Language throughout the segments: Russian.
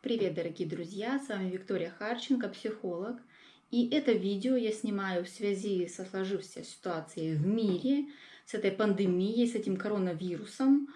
Привет, дорогие друзья! С вами Виктория Харченко, психолог. И это видео я снимаю в связи со сложившейся ситуацией в мире, с этой пандемией, с этим коронавирусом.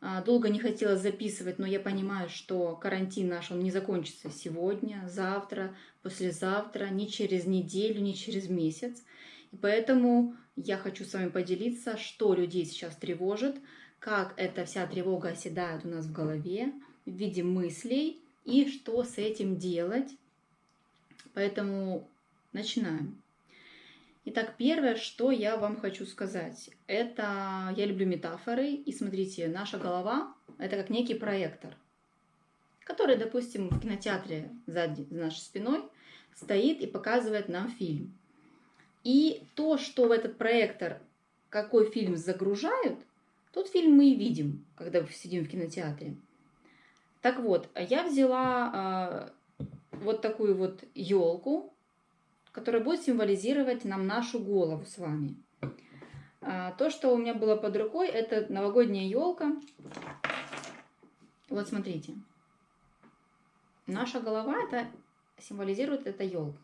А, долго не хотела записывать, но я понимаю, что карантин наш, он не закончится сегодня, завтра, послезавтра, ни через неделю, ни через месяц. И поэтому я хочу с вами поделиться, что людей сейчас тревожит, как эта вся тревога оседает у нас в голове в виде мыслей и что с этим делать. Поэтому начинаем. Итак, первое, что я вам хочу сказать, это я люблю метафоры, и смотрите, наша голова – это как некий проектор, который, допустим, в кинотеатре за нашей спиной стоит и показывает нам фильм. И то, что в этот проектор, какой фильм загружают, тот фильм мы и видим, когда сидим в кинотеатре. Так вот, я взяла э, вот такую вот елку, которая будет символизировать нам нашу голову с вами. А, то, что у меня было под рукой, это новогодняя елка. Вот смотрите. Наша голова это символизирует эта елка.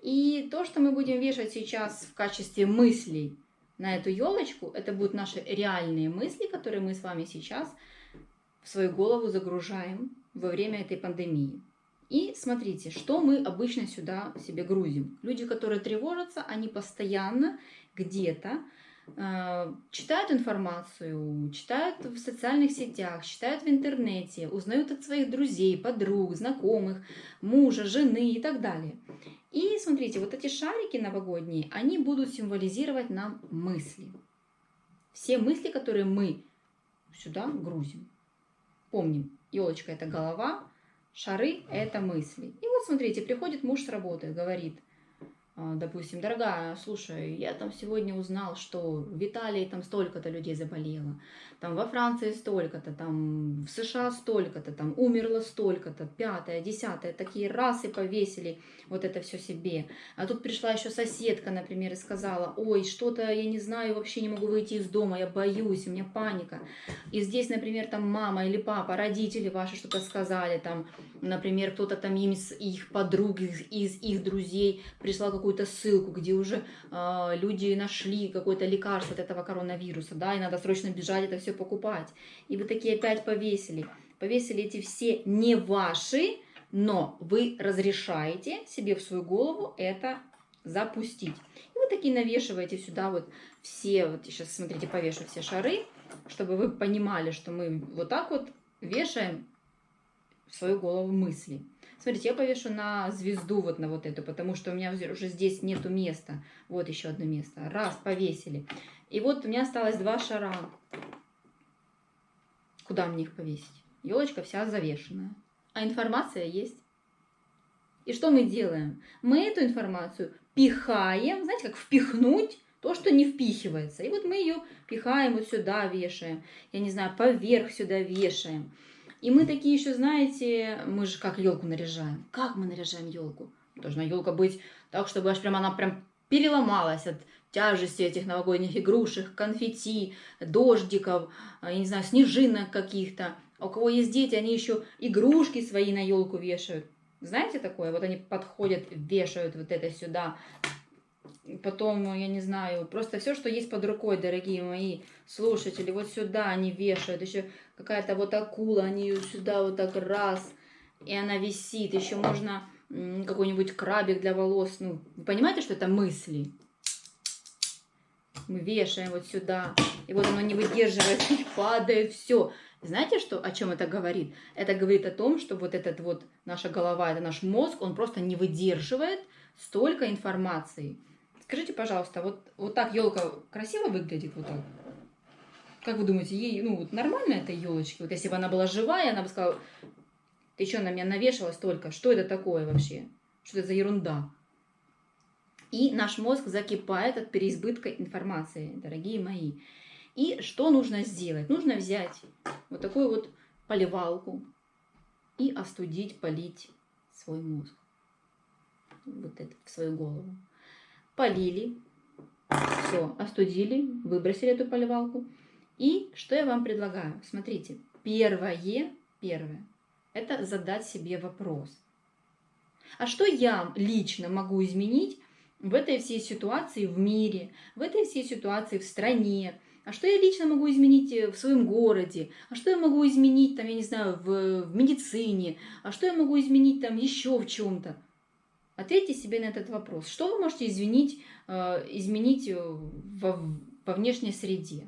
И то, что мы будем вешать сейчас в качестве мыслей на эту елочку, это будут наши реальные мысли, которые мы с вами сейчас в свою голову загружаем во время этой пандемии. И смотрите, что мы обычно сюда себе грузим. Люди, которые тревожатся, они постоянно где-то э, читают информацию, читают в социальных сетях, читают в интернете, узнают от своих друзей, подруг, знакомых, мужа, жены и так далее. И смотрите, вот эти шарики новогодние, они будут символизировать нам мысли. Все мысли, которые мы сюда грузим. Помним, елочка это голова, шары это мысли. И вот смотрите, приходит муж с работы, говорит, допустим, дорогая, слушай, я там сегодня узнал, что в Италии там столько-то людей заболело, там во Франции столько-то, там в США столько-то, там умерло столько-то, пятое, десятое, такие раз и повесили вот это все себе. А тут пришла еще соседка, например, и сказала, ой, что-то я не знаю, вообще не могу выйти из дома, я боюсь, у меня паника. И здесь, например, там мама или папа, родители ваши что-то сказали, там, например, кто-то там им из их подруг, из, из их друзей пришла какую какую-то ссылку, где уже э, люди нашли какое-то лекарство от этого коронавируса, да, и надо срочно бежать это все покупать. И вы такие опять повесили. Повесили эти все не ваши, но вы разрешаете себе в свою голову это запустить. И вы такие навешиваете сюда вот все, вот сейчас смотрите, повешу все шары, чтобы вы понимали, что мы вот так вот вешаем в свою голову мысли. Смотрите, я повешу на звезду вот на вот эту, потому что у меня уже здесь нету места. Вот еще одно место. Раз, повесили. И вот у меня осталось два шара. Куда мне их повесить? Елочка вся завешенная. А информация есть. И что мы делаем? Мы эту информацию пихаем, знаете, как впихнуть то, что не впихивается. И вот мы ее пихаем вот сюда, вешаем. Я не знаю, поверх сюда вешаем. И мы такие еще, знаете, мы же как елку наряжаем. Как мы наряжаем елку? Должна елка быть так, чтобы аж прям она прям переломалась от тяжести этих новогодних игрушек, конфетти, дождиков, а, я не знаю, снежинок каких-то. А у кого есть дети, они еще игрушки свои на елку вешают. Знаете такое? Вот они подходят, вешают вот это сюда, потом, я не знаю, просто все, что есть под рукой, дорогие мои слушатели, вот сюда они вешают, еще какая-то вот акула, они ее сюда вот так раз, и она висит, еще можно какой-нибудь крабик для волос, ну, вы понимаете, что это мысли? Мы вешаем вот сюда, и вот оно не выдерживает, и падает, все. Знаете, что, о чем это говорит? Это говорит о том, что вот этот вот, наша голова, это наш мозг, он просто не выдерживает столько информации. Скажите, пожалуйста, вот, вот так елка красиво выглядит вот так? Как вы думаете, ей, ну, вот нормально этой елочке? Вот если бы она была живая, она бы сказала, ты что на меня навешала столько? Что это такое вообще? Что это за ерунда? И наш мозг закипает от переизбытка информации, дорогие мои. И что нужно сделать? Нужно взять вот такую вот поливалку и остудить, полить свой мозг. Вот это в свою голову полили, все, остудили, выбросили эту поливалку. И что я вам предлагаю? Смотрите, первое, первое, это задать себе вопрос. А что я лично могу изменить в этой всей ситуации в мире, в этой всей ситуации в стране, а что я лично могу изменить э, в своем городе, а что я могу изменить там, я не знаю, в, в медицине, а что я могу изменить там еще в чем-то. Ответьте себе на этот вопрос. Что вы можете изменить, э, изменить э, во, во внешней среде?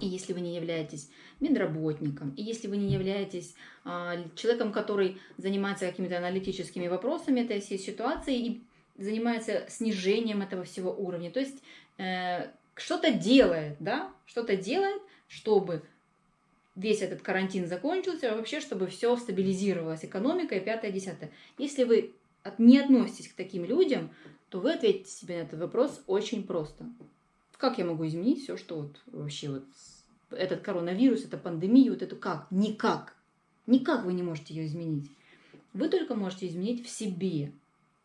И если вы не являетесь медработником, и если вы не являетесь а, человеком, который занимается какими-то аналитическими вопросами этой всей ситуации и занимается снижением этого всего уровня, то есть э, что-то делает, да, что-то делает, чтобы весь этот карантин закончился, а вообще, чтобы все стабилизировалось, экономика и пятое, десятое. Если вы не относитесь к таким людям, то вы ответите себе на этот вопрос очень просто. Как я могу изменить все, что вот вообще вот этот коронавирус, эта пандемия, вот эту как? Никак. Никак вы не можете ее изменить. Вы только можете изменить в себе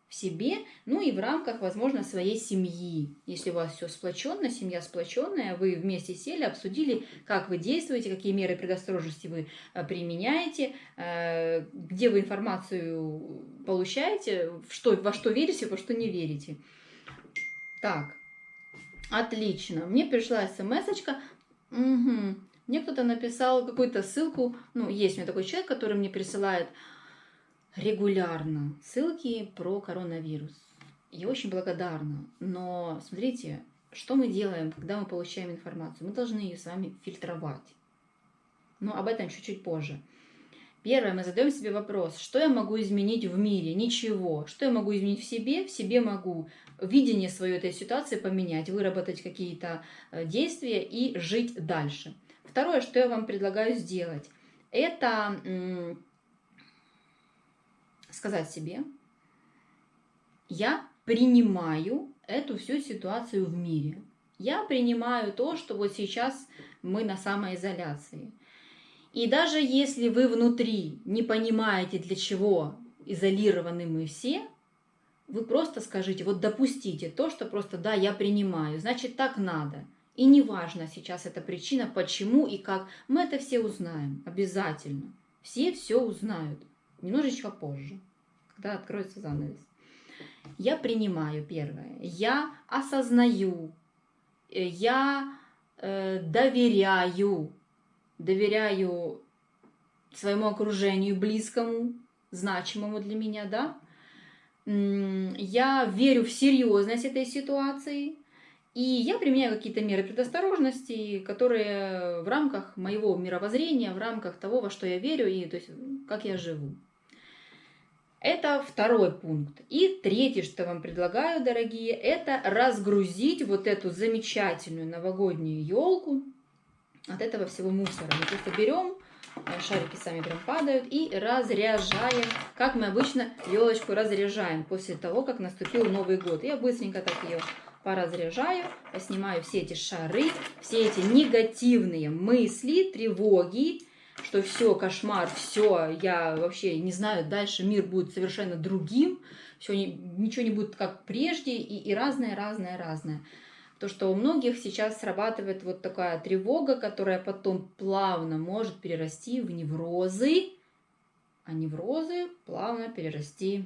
в себе, ну и в рамках, возможно, своей семьи. Если у вас все сплоченно, семья сплоченная, вы вместе сели, обсудили, как вы действуете, какие меры предосторожности вы э, применяете, э, где вы информацию получаете, что, во что верите, во что не верите. Так, отлично. Мне пришла смс-очка. Угу. Мне кто-то написал какую-то ссылку. Ну, есть у меня такой человек, который мне присылает регулярно ссылки про коронавирус. Я очень благодарна. Но смотрите, что мы делаем, когда мы получаем информацию? Мы должны ее с вами фильтровать. Но об этом чуть-чуть позже. Первое, мы задаем себе вопрос, что я могу изменить в мире? Ничего. Что я могу изменить в себе? В себе могу видение свою этой ситуации поменять, выработать какие-то э, действия и жить дальше. Второе, что я вам предлагаю сделать, это сказать себе, я принимаю эту всю ситуацию в мире. Я принимаю то, что вот сейчас мы на самоизоляции. И даже если вы внутри не понимаете, для чего изолированы мы все, вы просто скажите, вот допустите то, что просто да, я принимаю, значит так надо. И неважно сейчас эта причина, почему и как, мы это все узнаем, обязательно. Все все узнают, немножечко позже когда откроется занавес. Я принимаю первое. Я осознаю. Э, я э, доверяю. Доверяю своему окружению близкому, значимому для меня, да. Я верю в серьезность этой ситуации. И я применяю какие-то меры предосторожности, которые в рамках моего мировоззрения, в рамках того, во что я верю и то есть, как я живу. Это второй пункт. И третий, что вам предлагаю, дорогие, это разгрузить вот эту замечательную новогоднюю елку от этого всего мусора. Мы просто берем, э, шарики сами прям падают, и разряжаем, как мы обычно елочку разряжаем после того, как наступил Новый год. Я быстренько так ее поразряжаю, поснимаю все эти шары, все эти негативные мысли, тревоги, что все, кошмар, все, я вообще не знаю, дальше мир будет совершенно другим, все, ничего не будет как прежде, и, и разное, разное, разное. То, что у многих сейчас срабатывает вот такая тревога, которая потом плавно может перерасти в неврозы, а неврозы плавно перерасти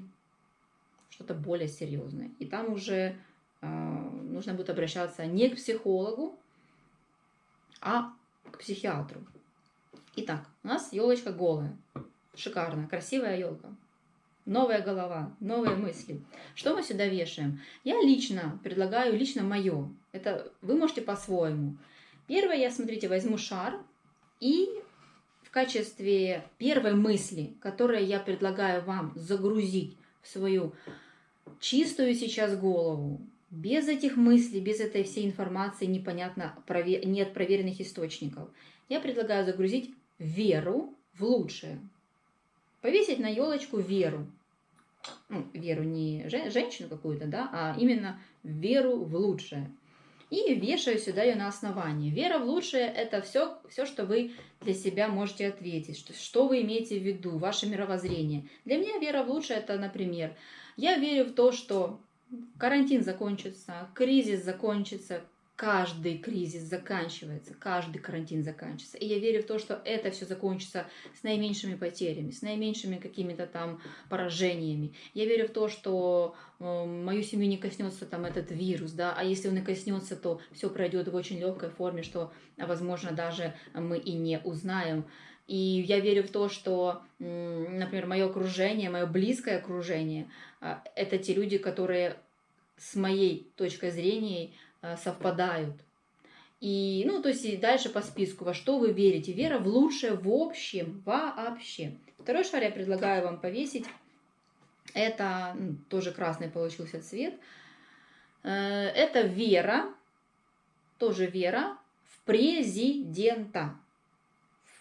в что-то более серьезное. И там уже э, нужно будет обращаться не к психологу, а к психиатру. Итак, у нас елочка голая. Шикарно, красивая елка. Новая голова, новые мысли. Что мы сюда вешаем? Я лично предлагаю, лично мое. Это вы можете по-своему. Первое, я, смотрите, возьму шар и в качестве первой мысли, которую я предлагаю вам загрузить в свою чистую сейчас голову, без этих мыслей, без этой всей информации непонятно, нет проверенных источников, я предлагаю загрузить веру в лучшее. Повесить на елочку веру. Ну, веру не женщину какую-то, да, а именно веру в лучшее. И вешаю сюда ее на основании. Вера в лучшее – это все, все, что вы для себя можете ответить, что, что вы имеете в виду, ваше мировоззрение. Для меня вера в лучшее – это, например, я верю в то, что карантин закончится, кризис закончится, каждый кризис заканчивается, каждый карантин заканчивается. И я верю в то, что это все закончится с наименьшими потерями, с наименьшими какими-то там поражениями. Я верю в то, что э, мою семью не коснется там этот вирус, да, а если он и коснется, то все пройдет в очень легкой форме, что, возможно, даже мы и не узнаем. И я верю в то, что, например, мое окружение, мое близкое окружение, а, это те люди, которые с моей точкой зрения совпадают. И, ну, то есть и дальше по списку, во что вы верите. Вера в лучшее в общем, вообще. Второй шар я предлагаю вам повесить. Это ну, тоже красный получился цвет. Э, это вера, тоже вера в президента.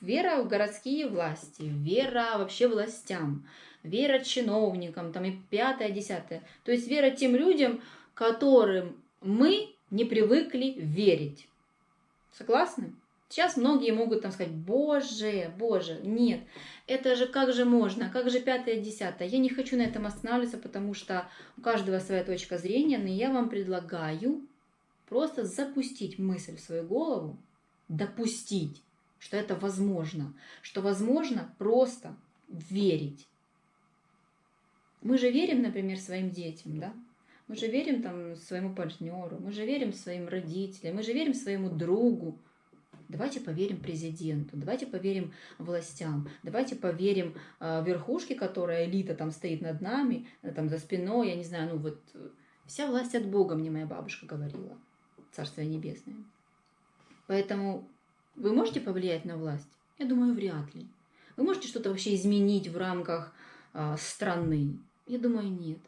Вера в городские власти, вера вообще властям, вера чиновникам, там и пятое, десятое. То есть вера тем людям, которым мы не привыкли верить. Согласны? Сейчас многие могут там сказать, боже, боже, нет, это же как же можно, как же пятое, десятое. Я не хочу на этом останавливаться, потому что у каждого своя точка зрения, но я вам предлагаю просто запустить мысль в свою голову, допустить, что это возможно, что возможно просто верить. Мы же верим, например, своим детям, да? Мы же верим там своему партнеру, мы же верим своим родителям, мы же верим своему другу. Давайте поверим президенту, давайте поверим властям, давайте поверим э, верхушке, которая элита там стоит над нами, э, там за спиной, я не знаю, ну вот вся власть от Бога, мне моя бабушка говорила, Царствие Небесное. Поэтому вы можете повлиять на власть? Я думаю, вряд ли. Вы можете что-то вообще изменить в рамках э, страны? Я думаю, нет.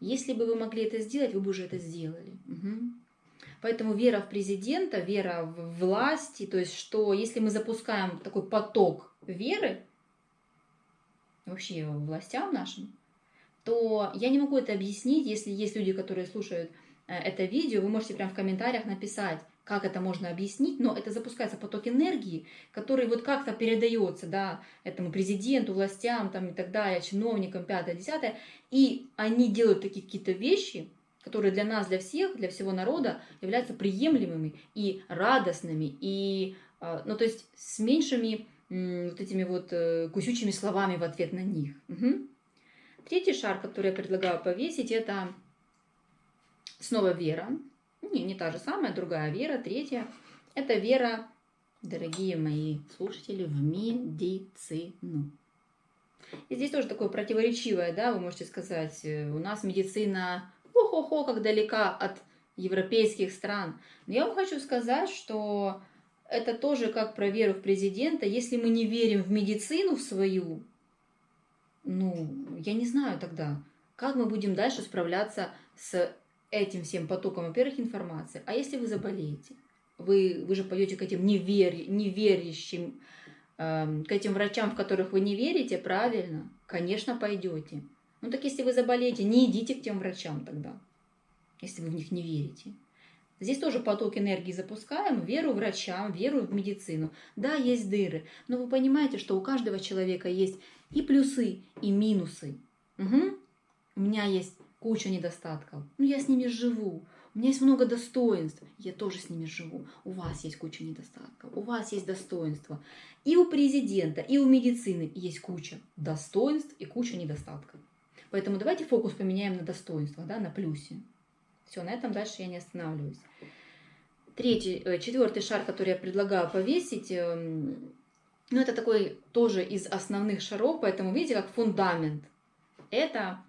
Если бы вы могли это сделать, вы бы уже это сделали. Угу. Поэтому вера в президента, вера в власти, то есть что если мы запускаем такой поток веры, вообще властям нашим, то я не могу это объяснить, если есть люди, которые слушают э, это видео, вы можете прямо в комментариях написать, как это можно объяснить, но это запускается поток энергии, который вот как-то передается, да, этому президенту, властям там и так далее, чиновникам, пятое, десятое, и они делают такие какие-то вещи, которые для нас, для всех, для всего народа являются приемлемыми и радостными, и, а, ну, то есть с меньшими вот этими вот э, кусючими словами в ответ на них. Угу. Третий шар, который я предлагаю повесить, это снова вера. Не, не та же самая, другая вера. Третья – это вера, дорогие мои слушатели, в медицину. И здесь тоже такое противоречивое, да, вы можете сказать, э, у нас медицина, хо-хо-хо, как далека от европейских стран. Но я вам хочу сказать, что это тоже как про веру в президента. Если мы не верим в медицину в свою, ну, я не знаю тогда, как мы будем дальше справляться с этим всем потоком, во-первых, информации. А если вы заболеете, вы, вы же пойдете к этим невери, неверящим, э, к этим врачам, в которых вы не верите, правильно? Конечно, пойдете. Ну так если вы заболеете, не идите к тем врачам тогда, если вы в них не верите. Здесь тоже поток энергии запускаем, веру врачам, веру в медицину. Да, есть дыры, но вы понимаете, что у каждого человека есть и плюсы, и минусы. Угу. У меня есть куча недостатков. Но я с ними живу. У меня есть много достоинств. Я тоже с ними живу. У вас есть куча недостатков. У вас есть достоинства. И у президента, и у медицины есть куча достоинств и куча недостатков. Поэтому давайте фокус поменяем на достоинство, да, на плюсе. Все, на этом дальше я не останавливаюсь. Третий, э, четвертый шар, который я предлагаю повесить, эм, ну, это такой тоже из основных шаров, поэтому видите, как фундамент. Это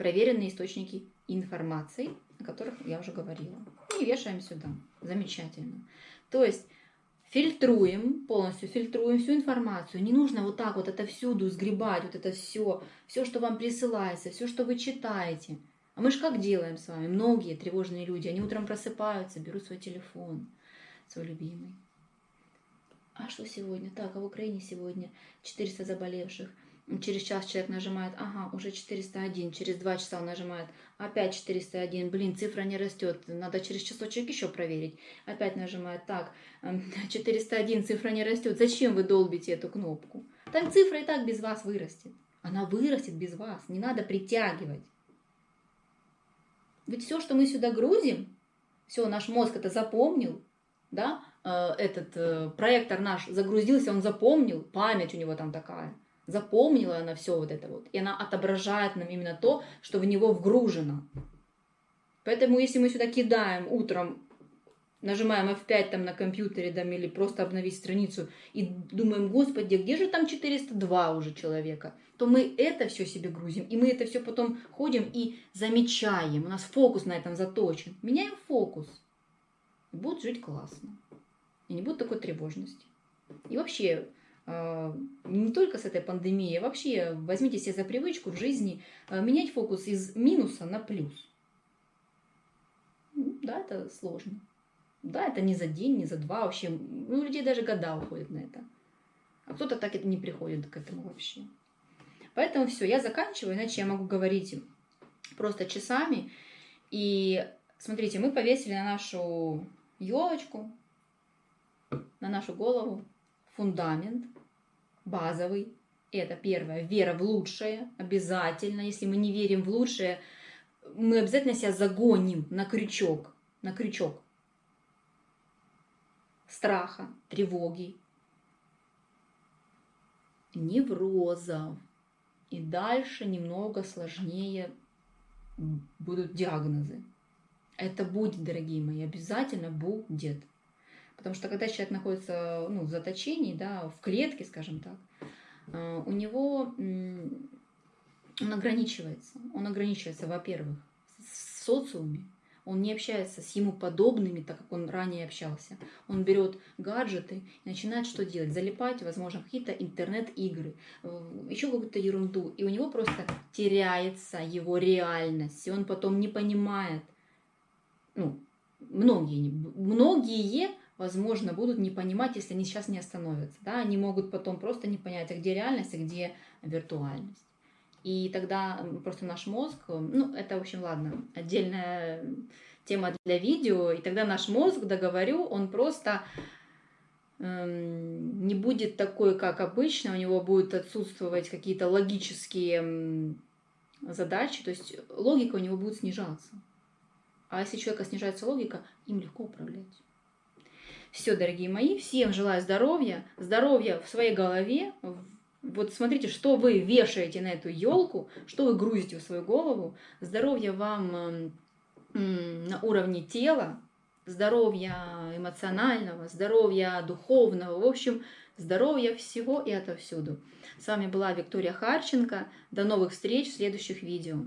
проверенные источники информации, о которых я уже говорила. И вешаем сюда. Замечательно. То есть фильтруем, полностью фильтруем всю информацию. Не нужно вот так вот это всюду сгребать, вот это все, все, что вам присылается, все, что вы читаете. А мы же как делаем с вами? Многие тревожные люди, они утром просыпаются, берут свой телефон, свой любимый. А что сегодня? Так, а в Украине сегодня 400 заболевших. Через час человек нажимает, ага, уже 401, через два часа он нажимает, опять 401, блин, цифра не растет, надо через часочек еще проверить. Опять нажимает, так, 401, эм, цифра не растет, зачем вы долбите эту кнопку? Там цифра и так без вас вырастет. Она вырастет без вас, не надо притягивать. Ведь все, что мы сюда грузим, Все, наш мозг это запомнил, да, э, этот э, проектор наш загрузился, он запомнил, память у него там такая, запомнила она все вот это вот, и она отображает нам именно то, что в него вгружено. Поэтому если мы сюда кидаем утром нажимаем F5 там на компьютере там, или просто обновить страницу и думаем, господи, где же там 402 уже человека, то мы это все себе грузим, и мы это все потом ходим и замечаем. У нас фокус на этом заточен. Меняем фокус. И будет жить классно. И не будет такой тревожности. И вообще, не только с этой пандемией, а вообще возьмите себе за привычку в жизни а, менять фокус из минуса на плюс. Ну, да, это сложно. Да, это не за день, не за два вообще. Ну, у людей даже года уходят на это. А кто-то так это не приходит к этому вообще. Поэтому все, я заканчиваю, иначе я могу говорить просто часами. И смотрите, мы повесили на нашу елочку, на нашу голову фундамент базовый. Это первое, вера в лучшее, обязательно. Если мы не верим в лучшее, мы обязательно себя загоним на крючок, на крючок страха, тревоги, неврозов. И дальше немного сложнее будут диагнозы. Это будет, дорогие мои, обязательно будет. Потому что когда человек находится ну, в заточении, да, в клетке, скажем так, э, у него он ограничивается. Он ограничивается, во-первых, в социуме, он не общается с ему подобными, так как он ранее общался. Он берет гаджеты и начинает что делать? Залипать, возможно, какие-то интернет-игры, э, еще какую-то ерунду. И у него просто теряется его реальность. И он потом не понимает, ну, многие, многие, возможно, будут не понимать, если они сейчас не остановятся. Да? Они могут потом просто не понять, а где реальность, а где виртуальность. И тогда просто наш мозг, ну, это, в общем, ладно, отдельная тема для видео, и тогда наш мозг, договорю, он просто эм, не будет такой, как обычно, у него будут отсутствовать какие-то логические задачи, то есть логика у него будет снижаться. А если у человека снижается логика, им легко управлять. Все, дорогие мои, всем желаю здоровья, здоровья в своей голове, вот смотрите, что вы вешаете на эту елку, что вы грузите в свою голову. Здоровья вам на уровне тела, здоровья эмоционального, здоровья духовного, в общем, здоровья всего и отовсюду. С вами была Виктория Харченко. До новых встреч в следующих видео.